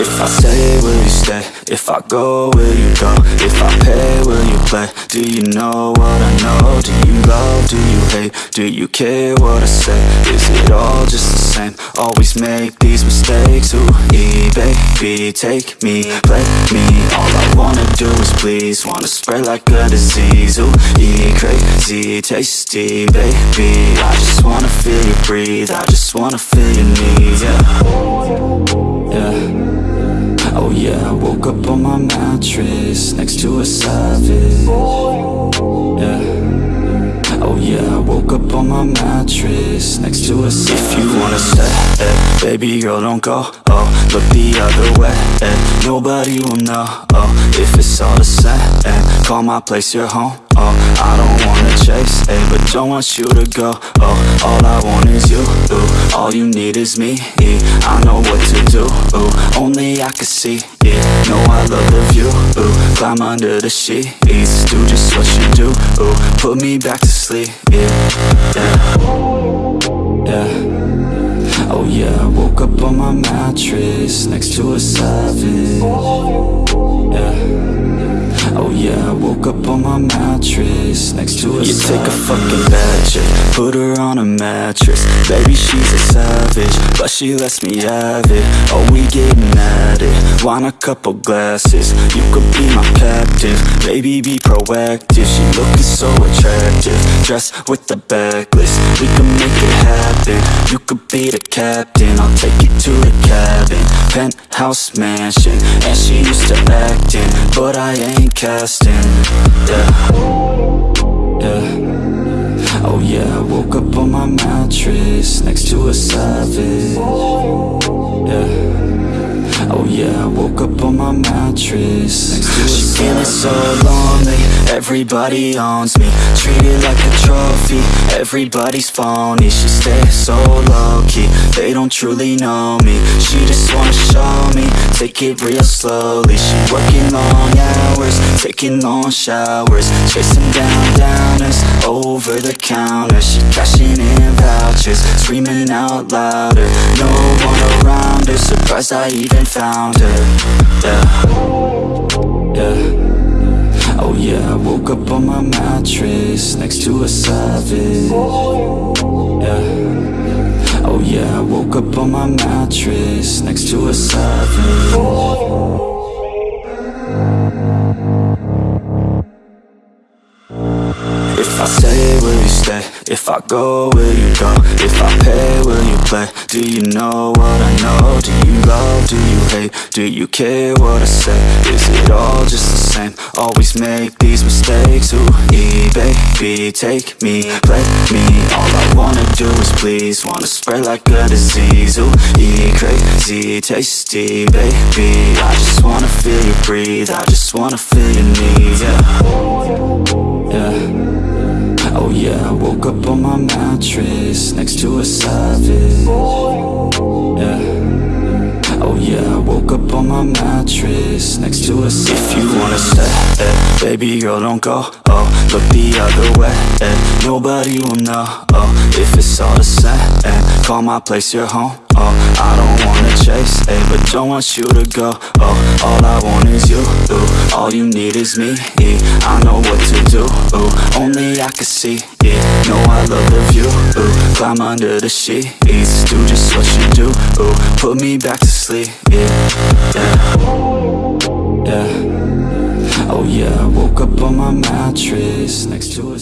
If I stay, will you stay? If I go, will you go? If I pay, will you play? Do you know what I know? Do you love, do you hate? Do you care what I say? Is it all just the same? Always make these mistakes Ooh, baby, take me, play me All I wanna do is please Wanna spread like a disease Ooh, e crazy, tasty, baby I just wanna feel you breathe I just wanna feel your needs, next to a savage. Yeah. Oh yeah, I woke up on my mattress next to a savage. If you wanna stay, eh, baby girl, don't go. Oh, look the other way. Eh, nobody will know. Oh, if it's all the same. Eh, call my place your home. Oh, I don't wanna chase, eh, but don't want you to go. Oh, all I want is you. Ooh, all you need is me. I know what to do. Ooh, I can see. it know I love the view. Ooh, climb under the sheets, do just what you do. Ooh, put me back to sleep. Yeah, yeah, yeah. Oh yeah, I woke up on my mattress next to a savage. Yeah. I woke up on my mattress next to a You take a fucking bad chick, put her on a mattress. Baby, she's a savage, but she lets me have it. Oh, we getting at want a couple glasses. You could be my captive, baby, be proactive. She looking so attractive, dressed with the backlist. We can make it happen, you could be the captain. I'll take you to the cabin, penthouse mansion. And she used to acting, but I ain't casting, yeah. Yeah. Oh yeah, I woke up on my mattress Next to a savage. Yeah Oh yeah, I woke up on my mattress. Next to She feeling so lonely. Everybody owns me. Treated like a trophy. Everybody's phony. She stays so low-key. They don't truly know me. She just wanna show me. Take it real slowly. She working long hours. Taking long showers. Chasing down downers. Over the counter. She cashing in vouchers Screaming out louder. No one around her Surprised I even found her. Yeah Yeah. Oh yeah, I woke up on my mattress Next to a savage. Yeah. Oh yeah, I woke up on my mattress Next to a savage. If I stay, will you stay? If I go, will you go? If I pay, will you play? Do you know what I know? Do you love, do you hate? Do you care what I say? Is it all just the same? Always make these mistakes Ooh, baby, take me, play me All I wanna do is please Wanna spread like a disease Ooh, e crazy, tasty, baby I just wanna feel you breathe I just wanna feel your needs, yeah woke up on my mattress Next to a savage Yeah. Oh yeah, I woke up on my mattress Next to a savage If you wanna stay, eh, baby girl don't go Oh, look the other way, eh, nobody will know Oh, if it's all the same, eh, call my place your home Oh, I don't wanna chase, don't want you to go. Oh, all I want is you, ooh, all you need is me. I know what to do, ooh, only I can see, yeah Know I love the view, ooh, climb under the sheets Do just what you do, ooh, put me back to sleep, yeah, yeah. Yeah. Oh yeah, I woke up on my mattress next to a